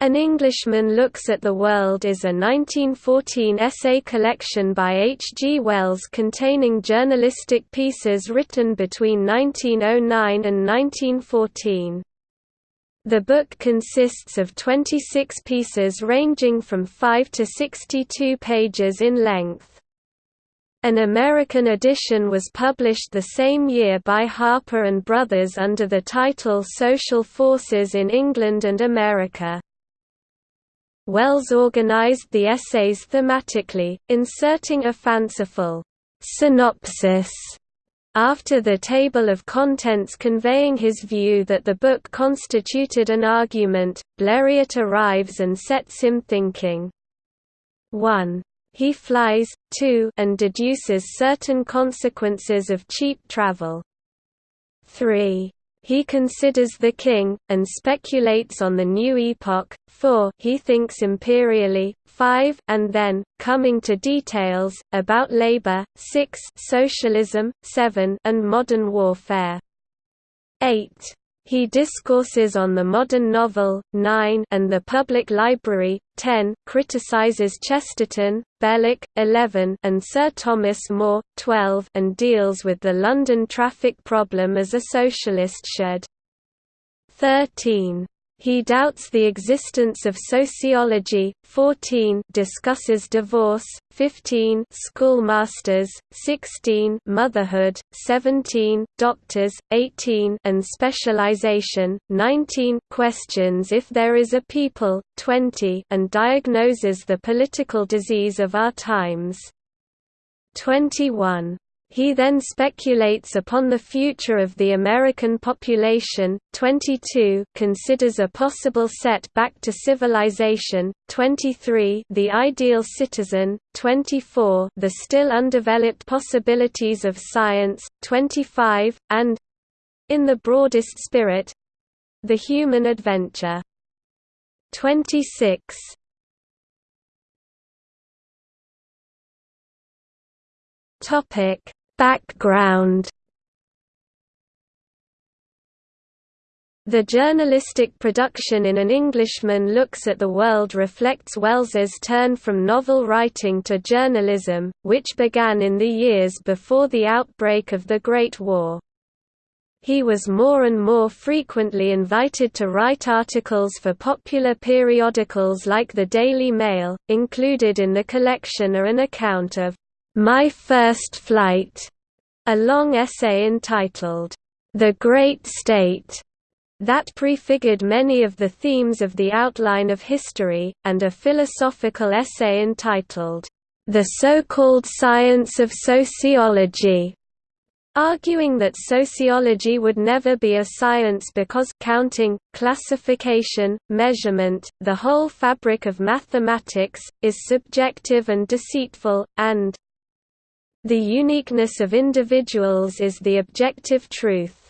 An Englishman Looks at the World is a 1914 essay collection by H. G. Wells containing journalistic pieces written between 1909 and 1914. The book consists of 26 pieces ranging from 5 to 62 pages in length. An American edition was published the same year by Harper & Brothers under the title Social Forces in England and America. Wells organized the essays thematically, inserting a fanciful synopsis after the table of contents conveying his view that the book constituted an argument, Blériot arrives and sets him thinking. 1. He flies, 2 and deduces certain consequences of cheap travel. 3. He considers the king, and speculates on the new epoch. 4 He thinks imperially. 5 and then, coming to details, about labor. 6 Socialism. 7 and modern warfare. 8 he discourses on the modern novel, 9 and the public library, 10 criticizes Chesterton, Belloc, 11 and Sir Thomas More, 12 and deals with the London traffic problem as a socialist should. 13 he doubts the existence of sociology. 14 discusses divorce. 15 schoolmasters. 16 motherhood. 17 doctors. 18 and specialization. 19 questions if there is a people. 20 and diagnoses the political disease of our times. 21 he then speculates upon the future of the American population. 22 considers a possible set back to civilization. 23 the ideal citizen. 24 the still undeveloped possibilities of science. 25 and in the broadest spirit the human adventure. 26 Topic Background The journalistic production in An Englishman Looks at the World reflects Wells's turn from novel writing to journalism, which began in the years before the outbreak of the Great War. He was more and more frequently invited to write articles for popular periodicals like the Daily Mail. Included in the collection are an account of my First Flight, a long essay entitled, The Great State, that prefigured many of the themes of the outline of history, and a philosophical essay entitled, The So-Called Science of Sociology, arguing that sociology would never be a science because counting, classification, measurement, the whole fabric of mathematics, is subjective and deceitful, and the uniqueness of individuals is the objective truth.